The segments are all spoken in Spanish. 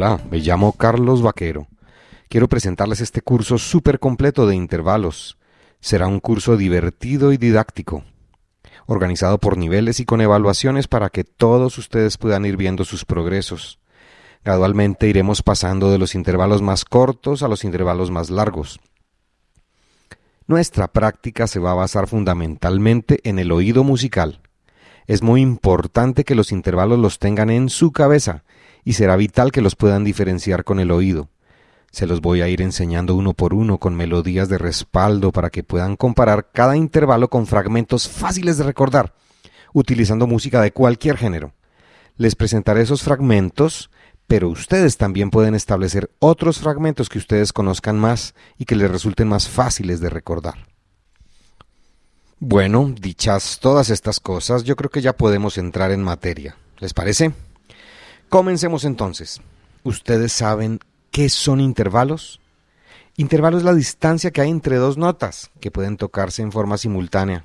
Hola, me llamo Carlos Vaquero. Quiero presentarles este curso súper completo de intervalos. Será un curso divertido y didáctico, organizado por niveles y con evaluaciones para que todos ustedes puedan ir viendo sus progresos. Gradualmente iremos pasando de los intervalos más cortos a los intervalos más largos. Nuestra práctica se va a basar fundamentalmente en el oído musical. Es muy importante que los intervalos los tengan en su cabeza y será vital que los puedan diferenciar con el oído. Se los voy a ir enseñando uno por uno con melodías de respaldo para que puedan comparar cada intervalo con fragmentos fáciles de recordar, utilizando música de cualquier género. Les presentaré esos fragmentos, pero ustedes también pueden establecer otros fragmentos que ustedes conozcan más y que les resulten más fáciles de recordar. Bueno, dichas todas estas cosas, yo creo que ya podemos entrar en materia. ¿Les parece? Comencemos entonces. ¿Ustedes saben qué son intervalos? Intervalo es la distancia que hay entre dos notas que pueden tocarse en forma simultánea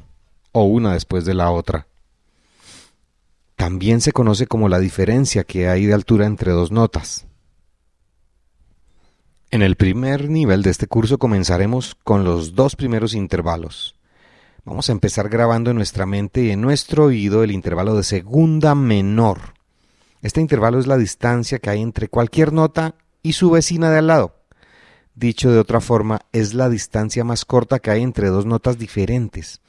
o una después de la otra. También se conoce como la diferencia que hay de altura entre dos notas. En el primer nivel de este curso comenzaremos con los dos primeros intervalos. Vamos a empezar grabando en nuestra mente y en nuestro oído el intervalo de segunda menor este intervalo es la distancia que hay entre cualquier nota y su vecina de al lado. Dicho de otra forma, es la distancia más corta que hay entre dos notas diferentes.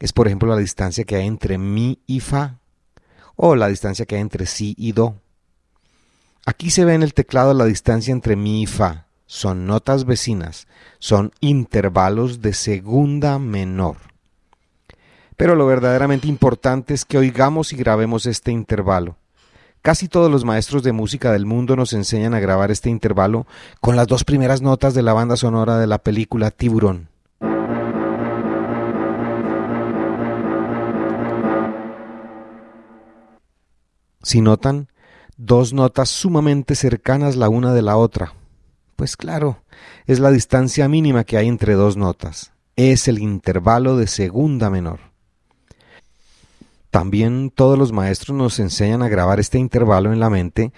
Es por ejemplo la distancia que hay entre mi y fa o la distancia que hay entre si y do. Aquí se ve en el teclado la distancia entre mi y fa. Son notas vecinas, son intervalos de segunda menor. Pero lo verdaderamente importante es que oigamos y grabemos este intervalo. Casi todos los maestros de música del mundo nos enseñan a grabar este intervalo con las dos primeras notas de la banda sonora de la película Tiburón. Si notan, dos notas sumamente cercanas la una de la otra. Pues claro, es la distancia mínima que hay entre dos notas. Es el intervalo de segunda menor. También todos los maestros nos enseñan a grabar este intervalo en la mente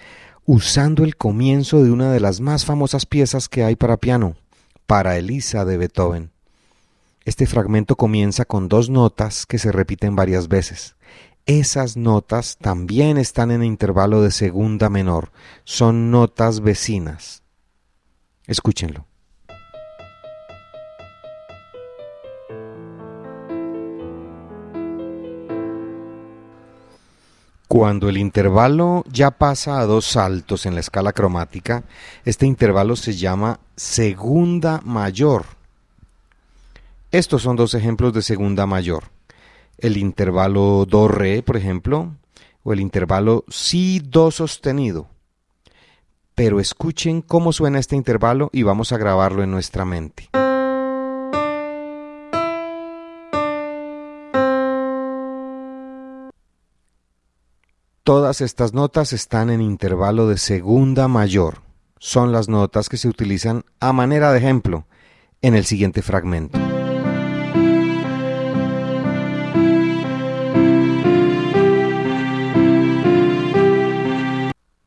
usando el comienzo de una de las más famosas piezas que hay para piano, para Elisa de Beethoven. Este fragmento comienza con dos notas que se repiten varias veces. Esas notas también están en intervalo de segunda menor, son notas vecinas. Escúchenlo. Cuando el intervalo ya pasa a dos saltos en la escala cromática, este intervalo se llama segunda mayor. Estos son dos ejemplos de segunda mayor. El intervalo do-re, por ejemplo, o el intervalo si-do sostenido. Pero escuchen cómo suena este intervalo y vamos a grabarlo en nuestra mente. Todas estas notas están en intervalo de segunda mayor. Son las notas que se utilizan a manera de ejemplo en el siguiente fragmento.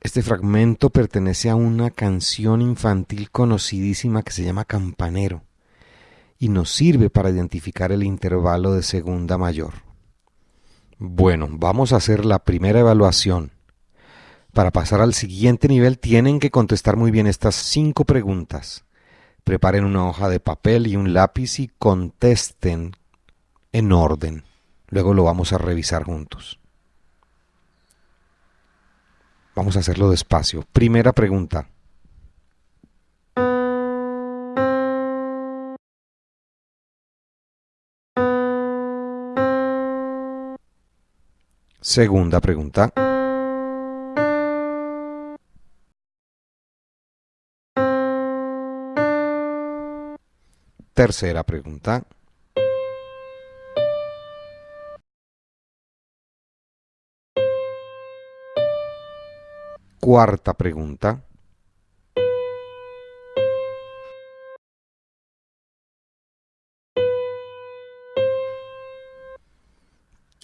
Este fragmento pertenece a una canción infantil conocidísima que se llama Campanero y nos sirve para identificar el intervalo de segunda mayor. Bueno, vamos a hacer la primera evaluación. Para pasar al siguiente nivel tienen que contestar muy bien estas cinco preguntas. Preparen una hoja de papel y un lápiz y contesten en orden. Luego lo vamos a revisar juntos. Vamos a hacerlo despacio. Primera pregunta. Segunda pregunta. Tercera pregunta. Cuarta pregunta.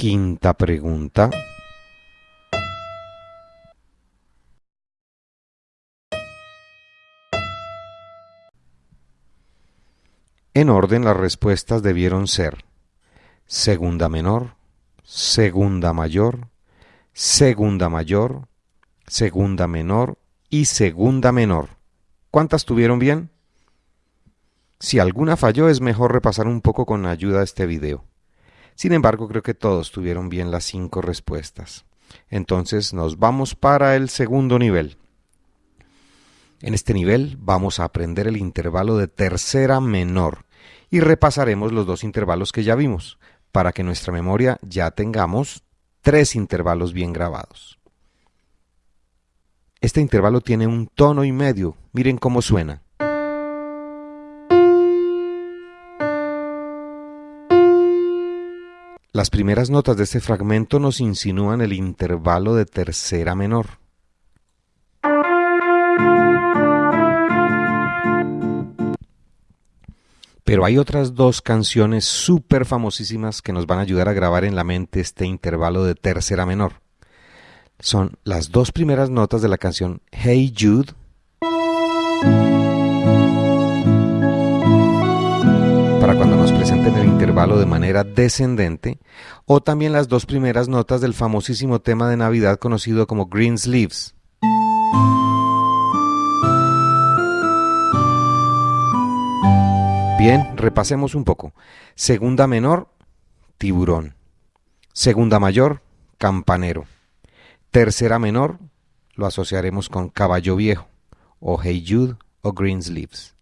Quinta pregunta. En orden las respuestas debieron ser segunda menor, segunda mayor, segunda mayor, segunda menor y segunda menor. ¿Cuántas tuvieron bien? Si alguna falló es mejor repasar un poco con ayuda de este video. Sin embargo, creo que todos tuvieron bien las cinco respuestas. Entonces nos vamos para el segundo nivel. En este nivel vamos a aprender el intervalo de tercera menor y repasaremos los dos intervalos que ya vimos para que nuestra memoria ya tengamos tres intervalos bien grabados. Este intervalo tiene un tono y medio. Miren cómo suena. Las primeras notas de este fragmento nos insinúan el intervalo de tercera menor. Pero hay otras dos canciones súper famosísimas que nos van a ayudar a grabar en la mente este intervalo de tercera menor. Son las dos primeras notas de la canción Hey Jude. Presenten el intervalo de manera descendente, o también las dos primeras notas del famosísimo tema de Navidad conocido como Green Sleeves. Bien, repasemos un poco. Segunda menor, tiburón. Segunda mayor, campanero. Tercera menor, lo asociaremos con caballo viejo, o Hey Jude, o Greensleeves.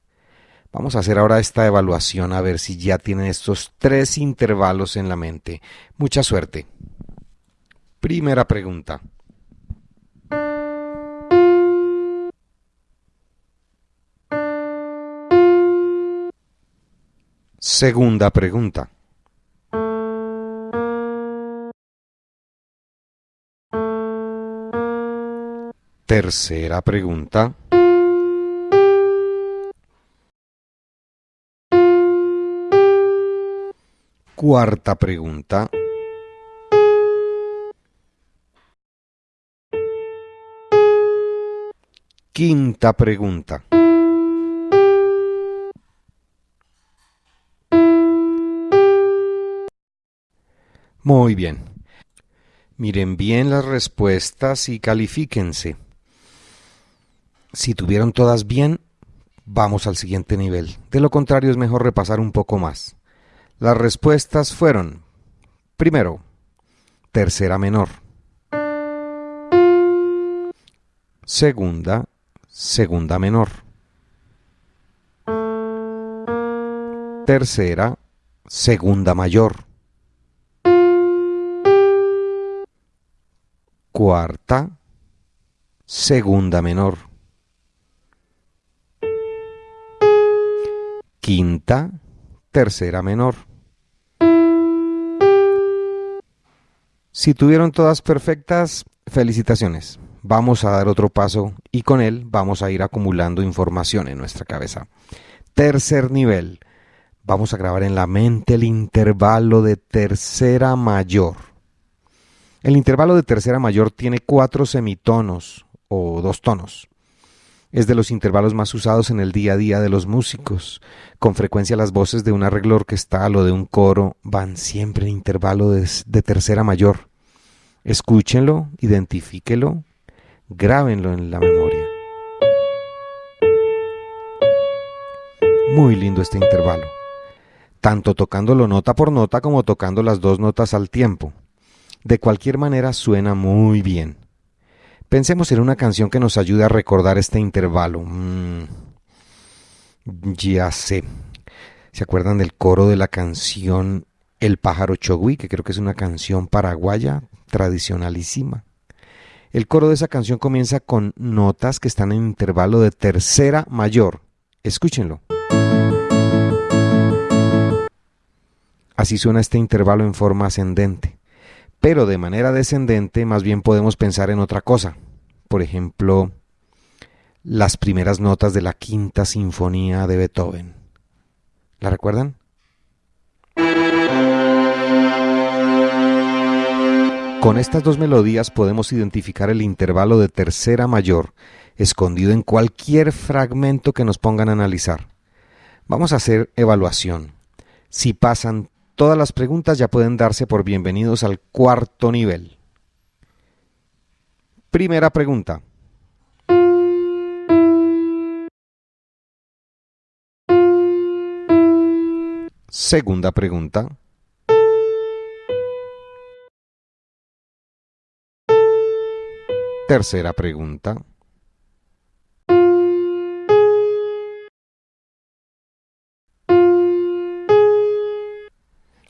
Vamos a hacer ahora esta evaluación a ver si ya tienen estos tres intervalos en la mente. Mucha suerte. Primera pregunta. Segunda pregunta. Tercera pregunta. Cuarta pregunta. Quinta pregunta. Muy bien. Miren bien las respuestas y califíquense. Si tuvieron todas bien, vamos al siguiente nivel. De lo contrario es mejor repasar un poco más. Las respuestas fueron, primero, tercera menor. Segunda, segunda menor. Tercera, segunda mayor. cuarta, segunda menor, quinta, tercera menor. Si tuvieron todas perfectas, felicitaciones. Vamos a dar otro paso y con él vamos a ir acumulando información en nuestra cabeza. Tercer nivel. Vamos a grabar en la mente el intervalo de tercera mayor. El intervalo de tercera mayor tiene cuatro semitonos o dos tonos. Es de los intervalos más usados en el día a día de los músicos. Con frecuencia las voces de un arreglo orquestal o de un coro van siempre en intervalo de, de tercera mayor. Escúchenlo, identifíquelo, grábenlo en la memoria. Muy lindo este intervalo, tanto tocándolo nota por nota como tocando las dos notas al tiempo. De cualquier manera suena muy bien. Pensemos en una canción que nos ayude a recordar este intervalo. Mm, ya sé. ¿Se acuerdan del coro de la canción El pájaro chogui, que creo que es una canción paraguaya tradicionalísima? El coro de esa canción comienza con notas que están en intervalo de tercera mayor. Escúchenlo. Así suena este intervalo en forma ascendente. Pero de manera descendente más bien podemos pensar en otra cosa. Por ejemplo, las primeras notas de la quinta sinfonía de Beethoven. ¿La recuerdan? Con estas dos melodías podemos identificar el intervalo de tercera mayor escondido en cualquier fragmento que nos pongan a analizar. Vamos a hacer evaluación. Si pasan todas las preguntas ya pueden darse por bienvenidos al cuarto nivel. Primera pregunta. Segunda pregunta. Tercera pregunta.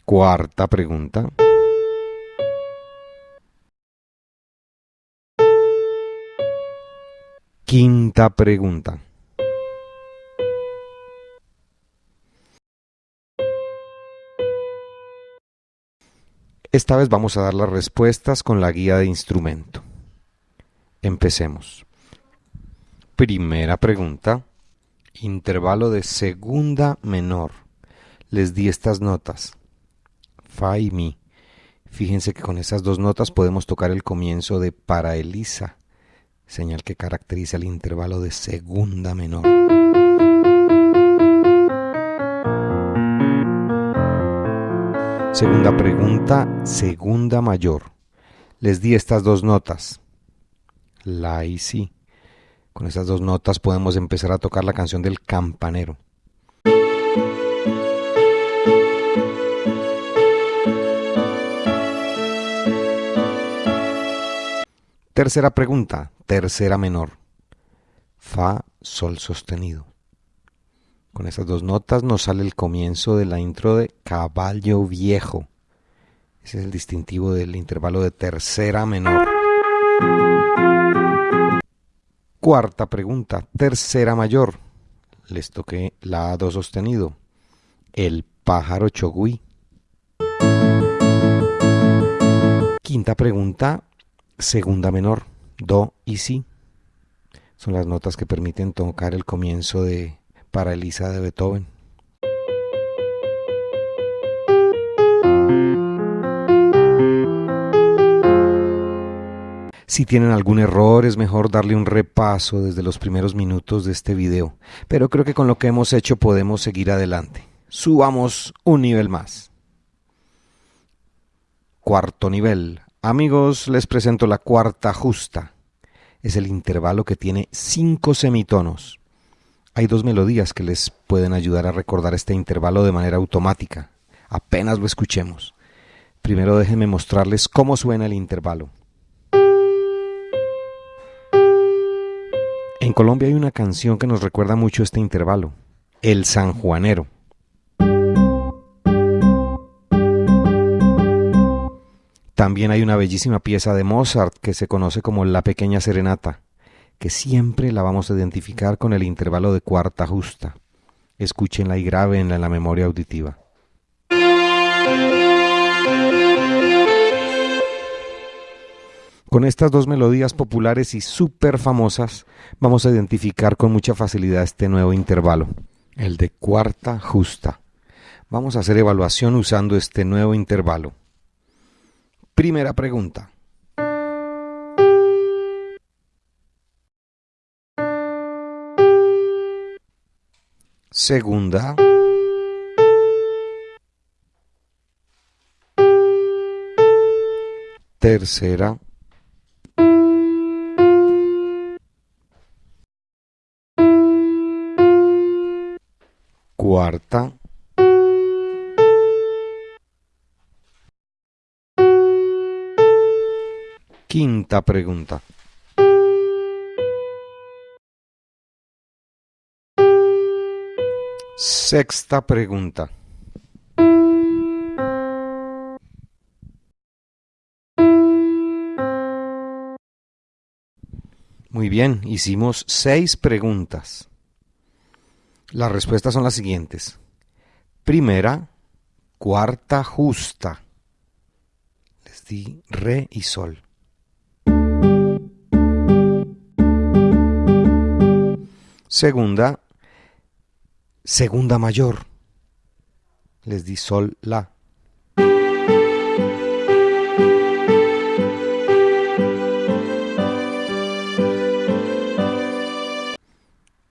Cuarta pregunta. Quinta pregunta. Esta vez vamos a dar las respuestas con la guía de instrumento. Empecemos. Primera pregunta. Intervalo de segunda menor. Les di estas notas. Fa y Mi. Fíjense que con esas dos notas podemos tocar el comienzo de para Elisa, señal que caracteriza el intervalo de segunda menor. Segunda pregunta, segunda mayor. Les di estas dos notas, la y si. Con esas dos notas podemos empezar a tocar la canción del campanero. Tercera pregunta, tercera menor. Fa, sol sostenido. Con esas dos notas nos sale el comienzo de la intro de Caballo Viejo. Ese es el distintivo del intervalo de tercera menor. Cuarta pregunta, tercera mayor. Les toqué la A2 sostenido. El pájaro chogui. Quinta pregunta, segunda menor, do y si. Son las notas que permiten tocar el comienzo de para Elisa de Beethoven. Si tienen algún error es mejor darle un repaso desde los primeros minutos de este video, pero creo que con lo que hemos hecho podemos seguir adelante. Subamos un nivel más. Cuarto nivel, Amigos, les presento la cuarta justa. Es el intervalo que tiene cinco semitonos. Hay dos melodías que les pueden ayudar a recordar este intervalo de manera automática. Apenas lo escuchemos. Primero déjenme mostrarles cómo suena el intervalo. En Colombia hay una canción que nos recuerda mucho este intervalo, El Sanjuanero. También hay una bellísima pieza de Mozart que se conoce como La Pequeña Serenata, que siempre la vamos a identificar con el intervalo de cuarta justa. Escúchenla y grábenla en la memoria auditiva. Con estas dos melodías populares y súper famosas, vamos a identificar con mucha facilidad este nuevo intervalo, el de cuarta justa. Vamos a hacer evaluación usando este nuevo intervalo. Primera pregunta. Segunda. Tercera. Cuarta. Quinta pregunta. Sexta pregunta. Muy bien, hicimos seis preguntas. Las respuestas son las siguientes. Primera, cuarta justa. Les di re y sol. Segunda, segunda mayor. Les di sol, la.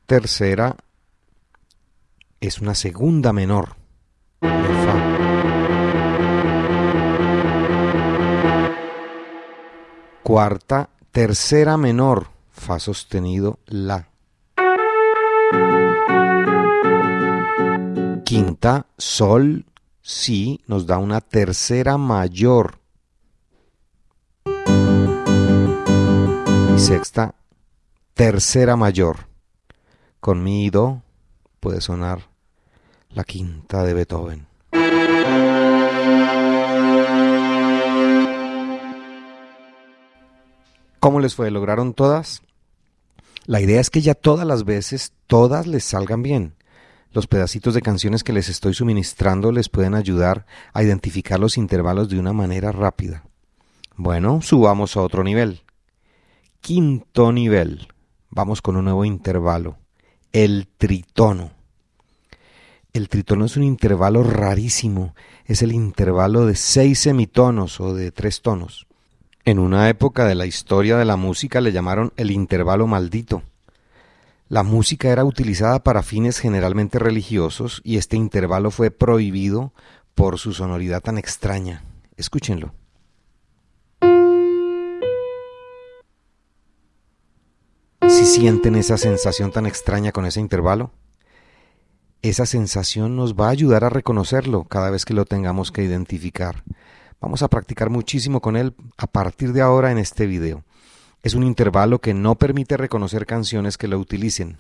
Tercera, es una segunda menor Fa. Cuarta, tercera menor, Fa sostenido, La. Quinta, Sol, Si, nos da una tercera mayor. Y sexta, tercera mayor. Con mi Do puede sonar la quinta de Beethoven. ¿Cómo les fue? ¿Lograron todas? La idea es que ya todas las veces, todas les salgan bien. Los pedacitos de canciones que les estoy suministrando les pueden ayudar a identificar los intervalos de una manera rápida. Bueno, subamos a otro nivel. Quinto nivel. Vamos con un nuevo intervalo. El tritono. El tritono es un intervalo rarísimo. Es el intervalo de seis semitonos o de tres tonos. En una época de la historia de la música le llamaron el intervalo maldito. La música era utilizada para fines generalmente religiosos y este intervalo fue prohibido por su sonoridad tan extraña. Escúchenlo. Sienten esa sensación tan extraña con ese intervalo, esa sensación nos va a ayudar a reconocerlo cada vez que lo tengamos que identificar. Vamos a practicar muchísimo con él a partir de ahora en este video. Es un intervalo que no permite reconocer canciones que lo utilicen.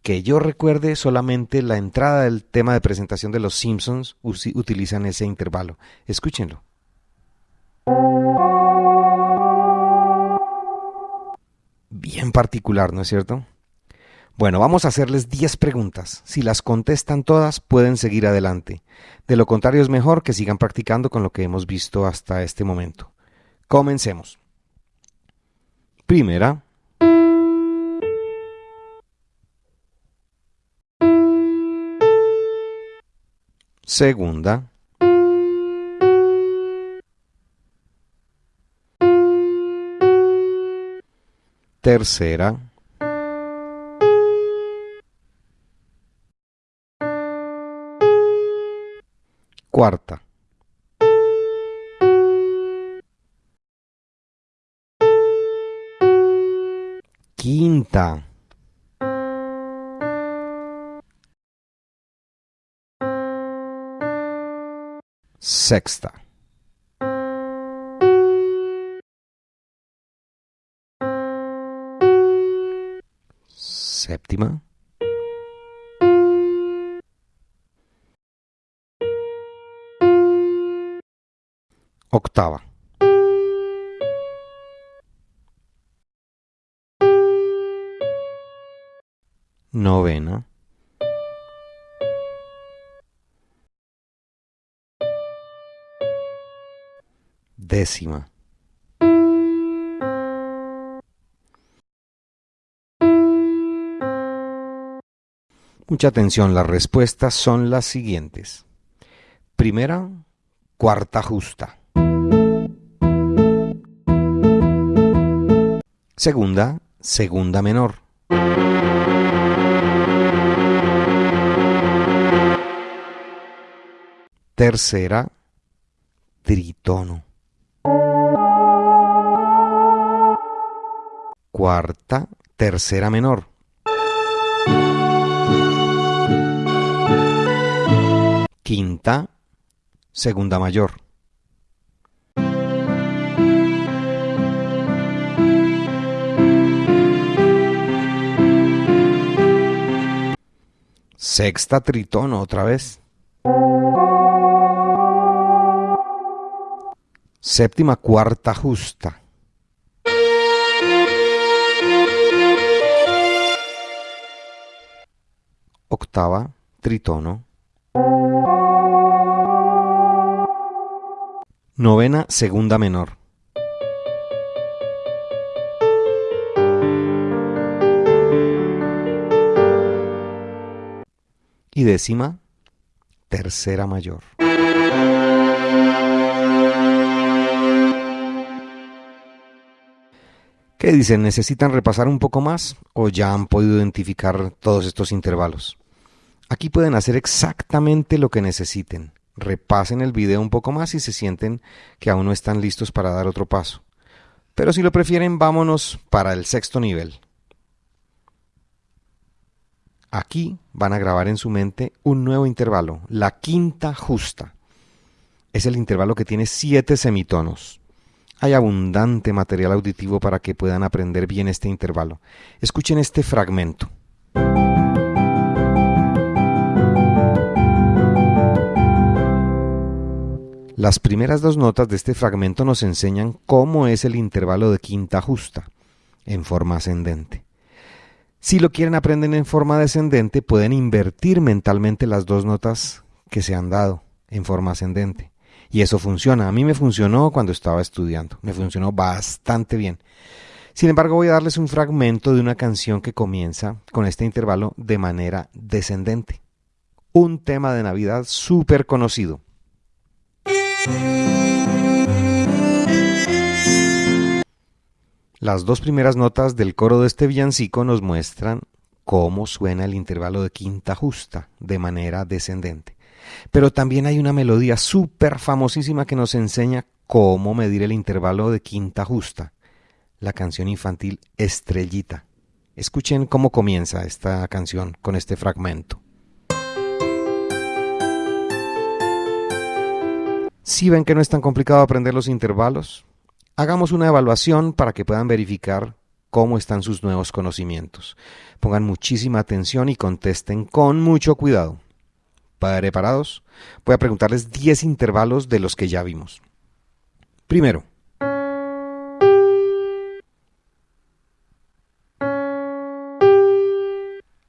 Que yo recuerde solamente la entrada del tema de presentación de los Simpsons utilizan ese intervalo. Escúchenlo. Bien particular, ¿no es cierto? Bueno, vamos a hacerles 10 preguntas. Si las contestan todas, pueden seguir adelante. De lo contrario, es mejor que sigan practicando con lo que hemos visto hasta este momento. Comencemos. Primera. Segunda. Tercera. cuarta. Quinta. Sexta. Séptima. octava. Novena. Décima. Mucha atención, las respuestas son las siguientes. Primera, cuarta justa. Segunda, segunda menor. Tercera, tritono. Cuarta, tercera menor. Quinta, segunda mayor. Sexta tritono otra vez. Séptima cuarta justa. Octava tritono. Novena segunda menor. y décima tercera mayor. ¿Qué dicen? ¿Necesitan repasar un poco más o ya han podido identificar todos estos intervalos? Aquí pueden hacer exactamente lo que necesiten. Repasen el video un poco más si se sienten que aún no están listos para dar otro paso. Pero si lo prefieren, vámonos para el sexto nivel. Aquí van a grabar en su mente un nuevo intervalo, la quinta justa. Es el intervalo que tiene siete semitonos. Hay abundante material auditivo para que puedan aprender bien este intervalo. Escuchen este fragmento. Las primeras dos notas de este fragmento nos enseñan cómo es el intervalo de quinta justa, en forma ascendente. Si lo quieren aprender en forma descendente, pueden invertir mentalmente las dos notas que se han dado en forma ascendente. Y eso funciona. A mí me funcionó cuando estaba estudiando. Me funcionó bastante bien. Sin embargo, voy a darles un fragmento de una canción que comienza con este intervalo de manera descendente. Un tema de Navidad súper conocido. Las dos primeras notas del coro de este villancico nos muestran cómo suena el intervalo de quinta justa de manera descendente. Pero también hay una melodía súper famosísima que nos enseña cómo medir el intervalo de quinta justa, la canción infantil Estrellita. Escuchen cómo comienza esta canción con este fragmento. Si ven que no es tan complicado aprender los intervalos, Hagamos una evaluación para que puedan verificar cómo están sus nuevos conocimientos. Pongan muchísima atención y contesten con mucho cuidado. ¿Preparados? Voy a preguntarles 10 intervalos de los que ya vimos. Primero.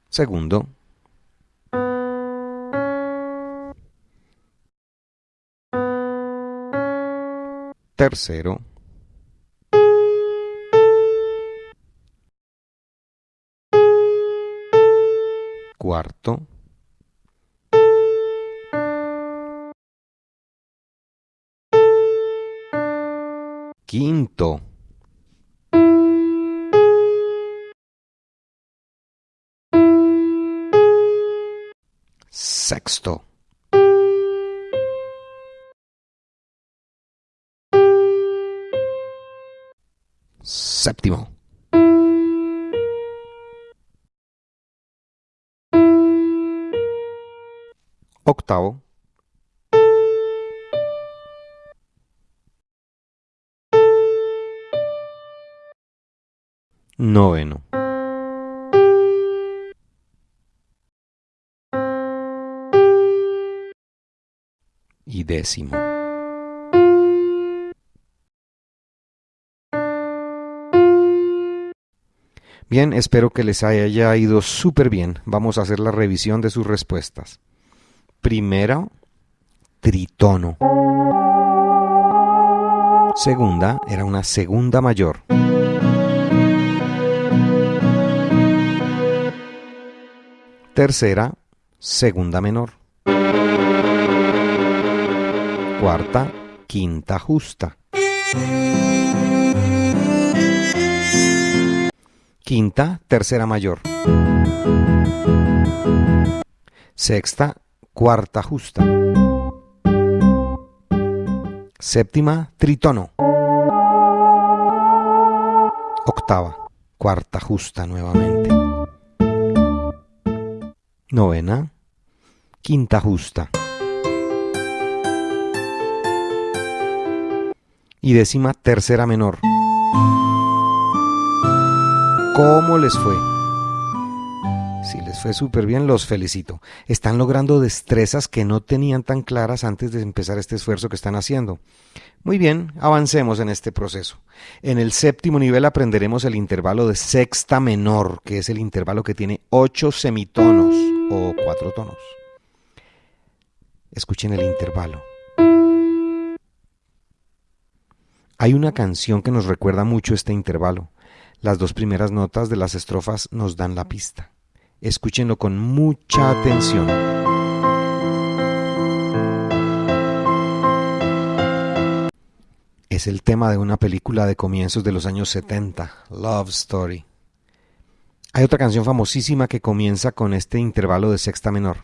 Segundo. Tercero. cuarto, quinto, sexto, séptimo. octavo, noveno. Y décimo. Bien, espero que les haya ido súper bien. Vamos a hacer la revisión de sus respuestas. Primero, tritono. Segunda era una segunda mayor. Tercera, segunda menor. Cuarta, quinta justa. Quinta, tercera mayor. Sexta, cuarta justa. Séptima, tritono. Octava, cuarta justa nuevamente. Novena, quinta justa. Y décima, tercera menor. ¿Cómo les fue? Si les fue súper bien, los felicito. Están logrando destrezas que no tenían tan claras antes de empezar este esfuerzo que están haciendo. Muy bien, avancemos en este proceso. En el séptimo nivel aprenderemos el intervalo de sexta menor, que es el intervalo que tiene ocho semitonos o cuatro tonos. Escuchen el intervalo. Hay una canción que nos recuerda mucho este intervalo. Las dos primeras notas de las estrofas nos dan la pista. Escúchenlo con mucha atención. Es el tema de una película de comienzos de los años 70, Love Story. Hay otra canción famosísima que comienza con este intervalo de sexta menor.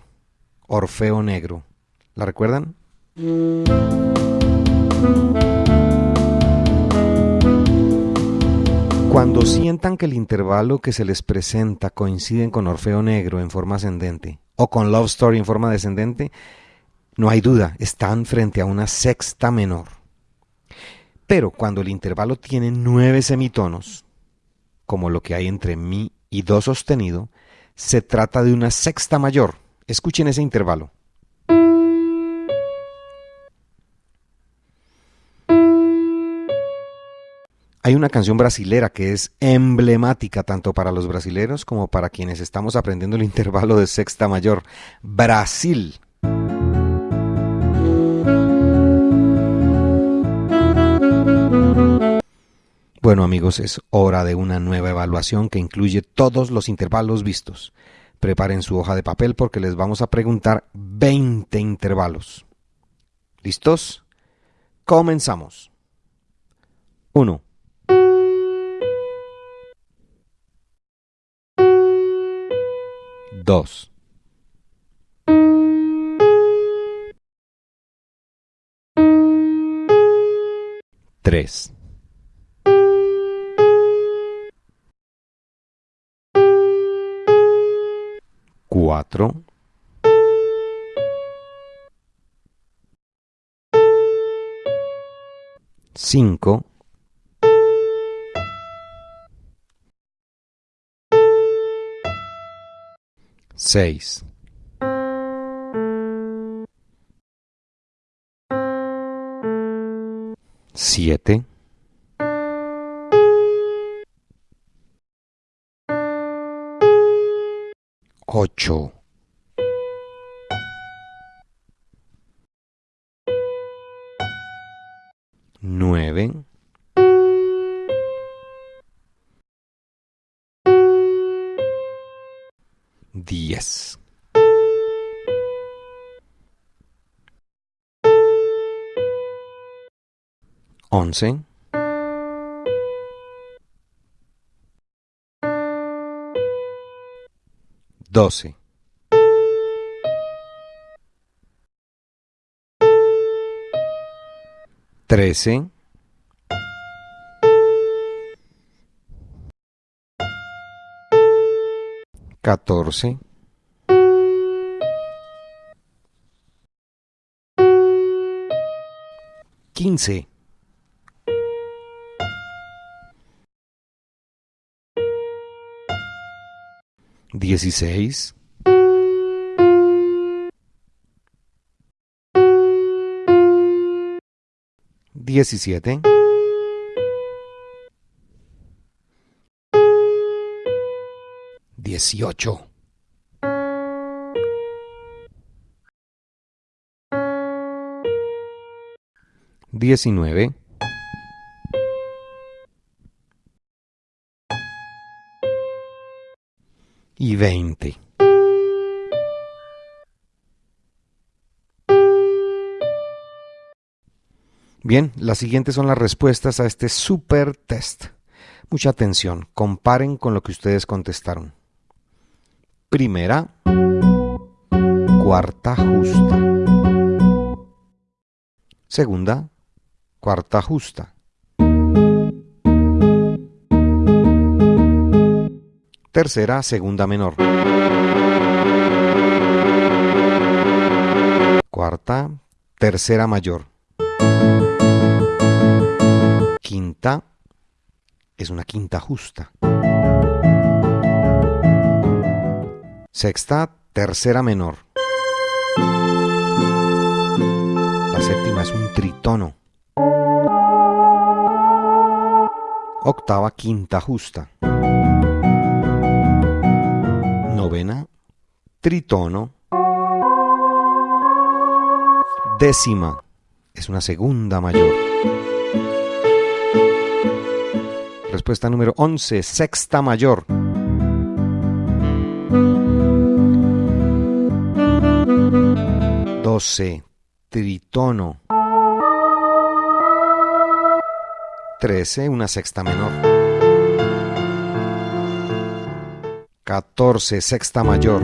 Orfeo Negro. ¿La recuerdan? Cuando sientan que el intervalo que se les presenta coinciden con Orfeo Negro en forma ascendente o con Love Story en forma descendente, no hay duda, están frente a una sexta menor. Pero cuando el intervalo tiene nueve semitonos, como lo que hay entre mi y do sostenido, se trata de una sexta mayor. Escuchen ese intervalo. Hay una canción brasilera que es emblemática tanto para los brasileros como para quienes estamos aprendiendo el intervalo de sexta mayor. Brasil. Bueno amigos, es hora de una nueva evaluación que incluye todos los intervalos vistos. Preparen su hoja de papel porque les vamos a preguntar 20 intervalos. ¿Listos? Comenzamos. 1. 2. 3. 4. 5. 6. 7. 8. 9. 10. Once. Doce. Trece. Catorce, quince, dieciséis, diecisiete, dieciocho. Diecinueve. Y veinte. Bien, las siguientes son las respuestas a este super test. Mucha atención, comparen con lo que ustedes contestaron. Primera, cuarta justa. Segunda, cuarta justa. Tercera, segunda menor. Cuarta, tercera mayor. Quinta, es una quinta justa. Sexta, tercera menor. La séptima es un tritono. Octava, quinta justa. Novena, tritono. Décima es una segunda mayor. Respuesta número 11, sexta mayor. Doce, tritono. Trece, una sexta menor. Catorce, sexta mayor.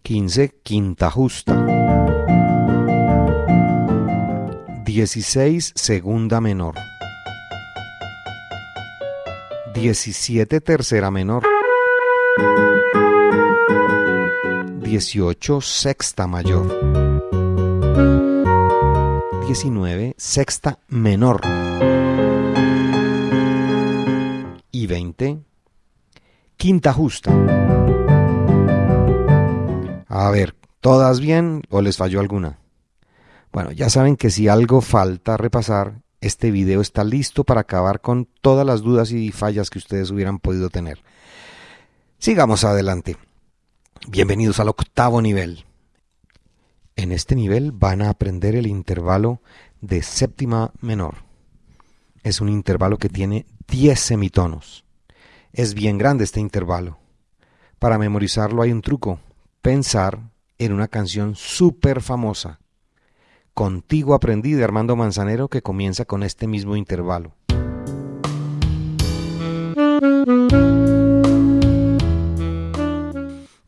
15, quinta justa. 16, segunda menor. 17, tercera menor. 18, sexta mayor. 19, sexta menor. Y 20, quinta justa. A ver, ¿todas bien o les falló alguna? Bueno, ya saben que si algo falta repasar, este video está listo para acabar con todas las dudas y fallas que ustedes hubieran podido tener. Sigamos adelante. Bienvenidos al octavo nivel. En este nivel van a aprender el intervalo de séptima menor. Es un intervalo que tiene 10 semitonos. Es bien grande este intervalo. Para memorizarlo hay un truco pensar en una canción súper famosa. Contigo aprendí de Armando Manzanero que comienza con este mismo intervalo.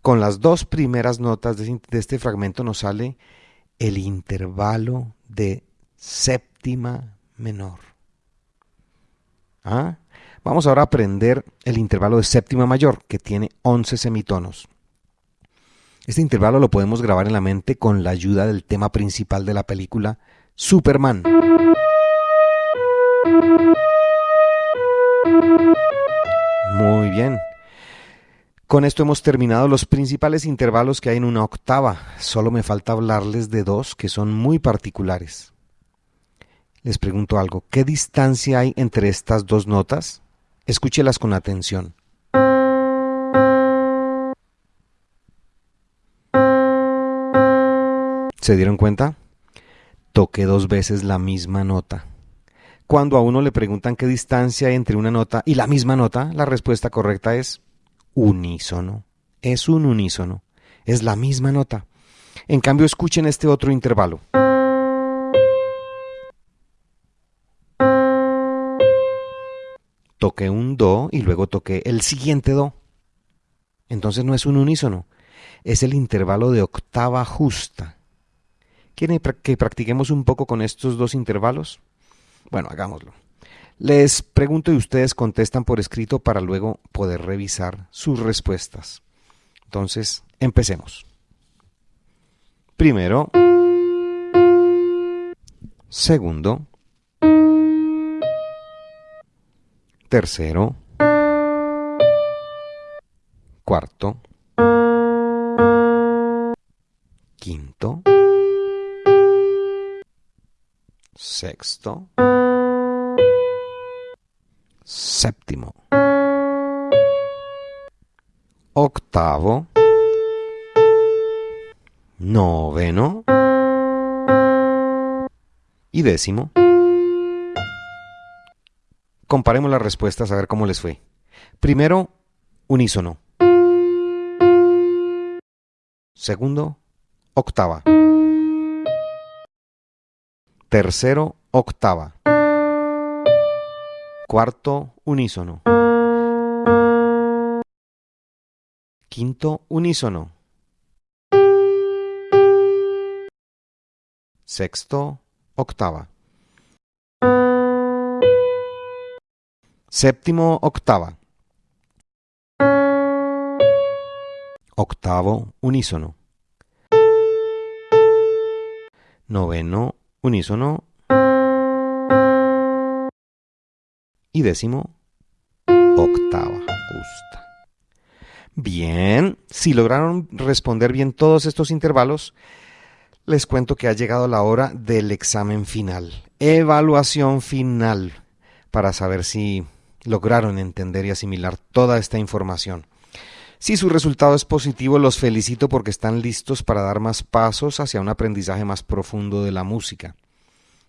Con las dos primeras notas de este fragmento nos sale el intervalo de séptima menor. ¿Ah? Vamos ahora a aprender el intervalo de séptima mayor, que tiene 11 semitonos. Este intervalo lo podemos grabar en la mente con la ayuda del tema principal de la película Superman. Muy bien. Con esto hemos terminado los principales intervalos que hay en una octava. Solo me falta hablarles de dos que son muy particulares. Les pregunto algo, ¿qué distancia hay entre estas dos notas? Escúchelas con atención. ¿Se dieron cuenta? Toqué dos veces la misma nota. Cuando a uno le preguntan qué distancia hay entre una nota y la misma nota, la respuesta correcta es unísono. Es un unísono. Es la misma nota. En cambio, escuchen este otro intervalo. Toqué un do y luego toqué el siguiente do. Entonces no es un unísono, es el intervalo de octava justa. ¿Quieren que practiquemos un poco con estos dos intervalos? Bueno, hagámoslo. Les pregunto y ustedes contestan por escrito para luego poder revisar sus respuestas. Entonces, empecemos. Primero, segundo, tercero, cuarto, quinto, sexto, séptimo, octavo, noveno y décimo. Comparemos las respuestas a ver cómo les fue. Primero, unísono. Segundo, octava. Tercero, octava. Cuarto, unísono. Quinto, unísono. Sexto, octava. Séptimo, octava. Octavo, unísono. Noveno, unísono y décimo octava justa. Bien, si lograron responder bien todos estos intervalos, les cuento que ha llegado la hora del examen final, evaluación final, para saber si lograron entender y asimilar toda esta información. Si su resultado es positivo, los felicito porque están listos para dar más pasos hacia un aprendizaje más profundo de la música.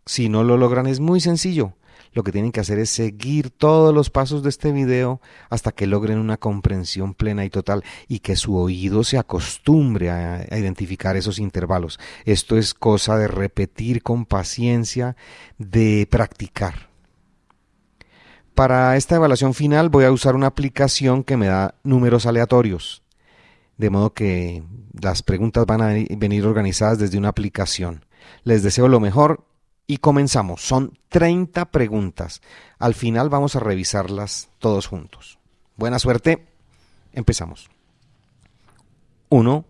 Si no lo logran es muy sencillo. Lo que tienen que hacer es seguir todos los pasos de este video hasta que logren una comprensión plena y total y que su oído se acostumbre a, identificar esos intervalos. Esto es cosa de repetir con paciencia, de practicar. Para esta evaluación final voy a usar una aplicación que me da números aleatorios. de modo que las preguntas van a venir organizadas desde una aplicación. Les deseo lo mejor y comenzamos. Son 30 preguntas. Al final vamos a revisarlas todos juntos. Buena suerte. Empezamos. 1.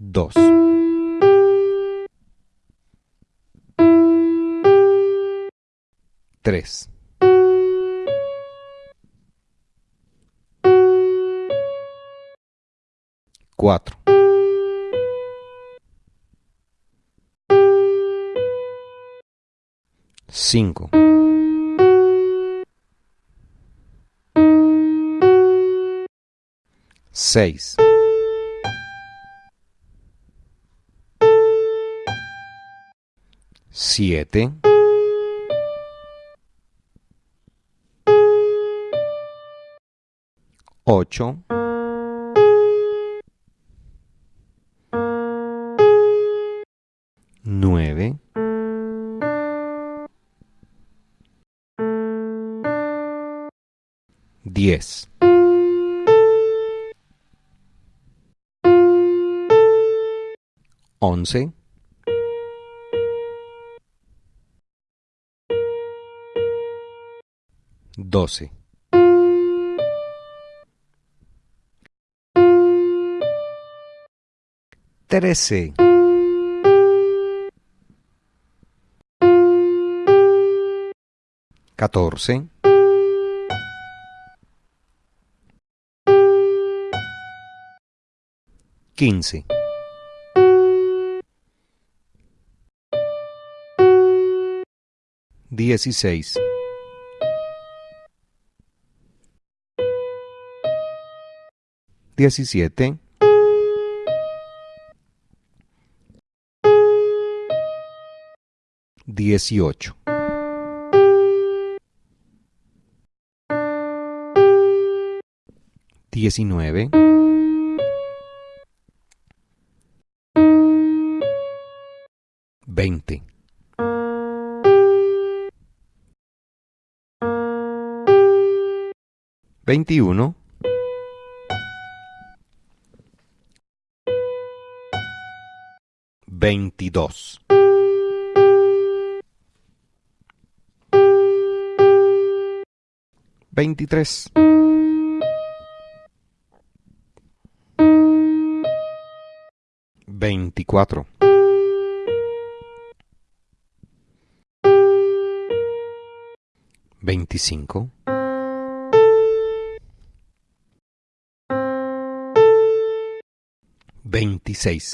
Dos. Tres. Cuatro. Cinco. Seis. Siete. Ocho. 10. Once. Doce. Trece. Catorce. Quince. Dieciséis. Diecisiete. Dieciocho. Diecinueve. Veinte. Veintiuno. Veintidós. Veintitrés. Veinticuatro. Veinticinco. Veintiséis.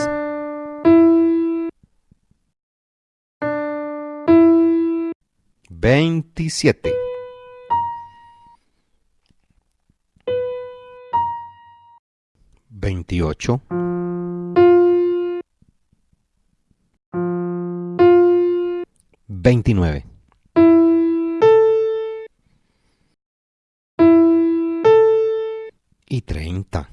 Veintisiete. Veintiocho. Veintinueve. Y treinta.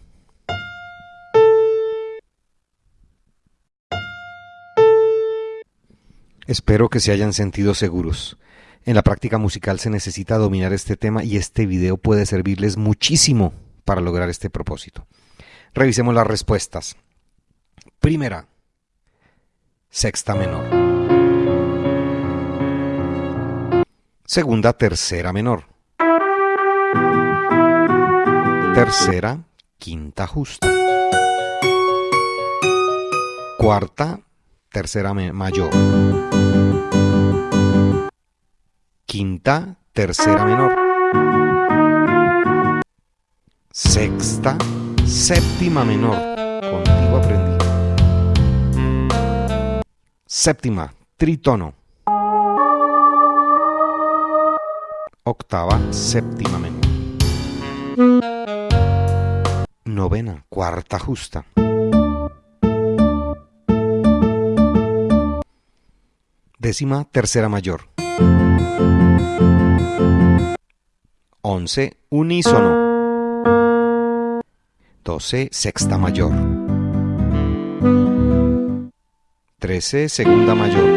Espero que se hayan sentido seguros. En la práctica musical se necesita dominar este tema y este video puede servirles muchísimo para lograr este propósito. Revisemos las respuestas. Primera, sexta menor. Segunda, tercera menor. Tercera, quinta justa. Cuarta, tercera mayor. Quinta, tercera menor. Sexta, séptima menor. Contigo aprendí. Séptima, tritono. Octava, séptima menor. Novena, cuarta justa. Décima, tercera mayor. Once, unísono. Doce, sexta mayor. Trece, segunda mayor.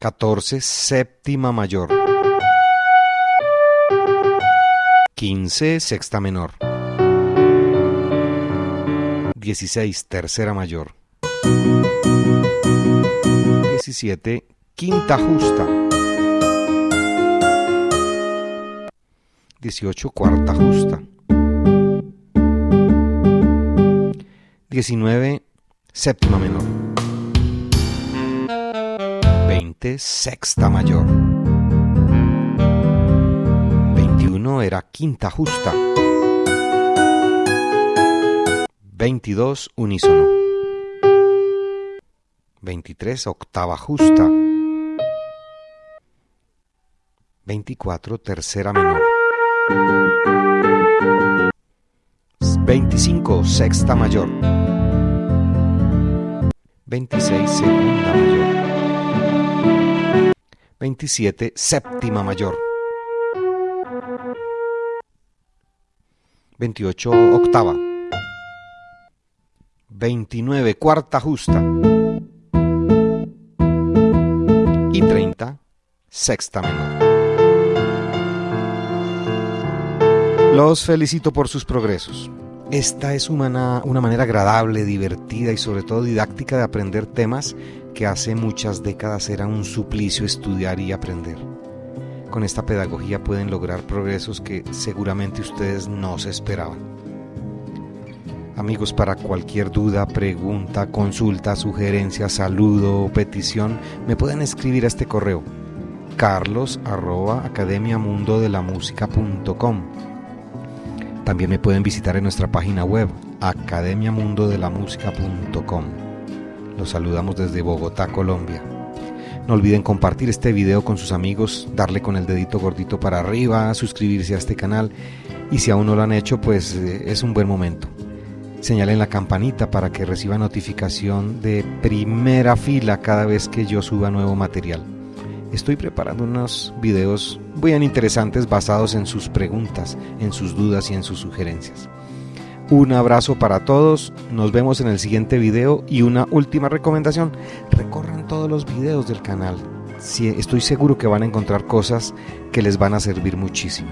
14 séptima mayor. 15 sexta menor. 16 tercera mayor. 17 quinta justa. 18 cuarta justa. 19 séptima menor. 20 sexta mayor. 21 era quinta justa. 22 unísono. 23 octava justa. 24 tercera menor. 25 sexta mayor. 26 segunda mayor. 27 séptima mayor. 28 octava. 29 cuarta justa. Y 30 sexta menor. Los felicito por sus progresos. Esta es una, una, manera agradable, divertida y sobre todo didáctica de aprender temas que hace muchas décadas era un suplicio estudiar y aprender. Con esta pedagogía pueden lograr progresos que seguramente ustedes no se esperaban. Amigos, para cualquier duda, pregunta, consulta, sugerencia, saludo o petición, me pueden escribir a este correo carlos arroba academiamundodelamusica.com También me pueden visitar en nuestra página web academiamundodelamusica.com Los saludamos desde Bogotá, Colombia. No olviden compartir este video con sus amigos, darle con el dedito gordito para arriba, suscribirse a este canal y si aún no lo han hecho, pues eh, es un buen momento. Señalen la campanita para que reciba notificación de primera fila cada vez que yo suba nuevo material. Estoy preparando unos videos bien interesantes basados en sus preguntas, en sus dudas y en sus sugerencias. Un abrazo para todos, nos vemos en el siguiente video y una última recomendación, recorran todos los videos del canal. estoy seguro que van a encontrar cosas que les van a servir muchísimo.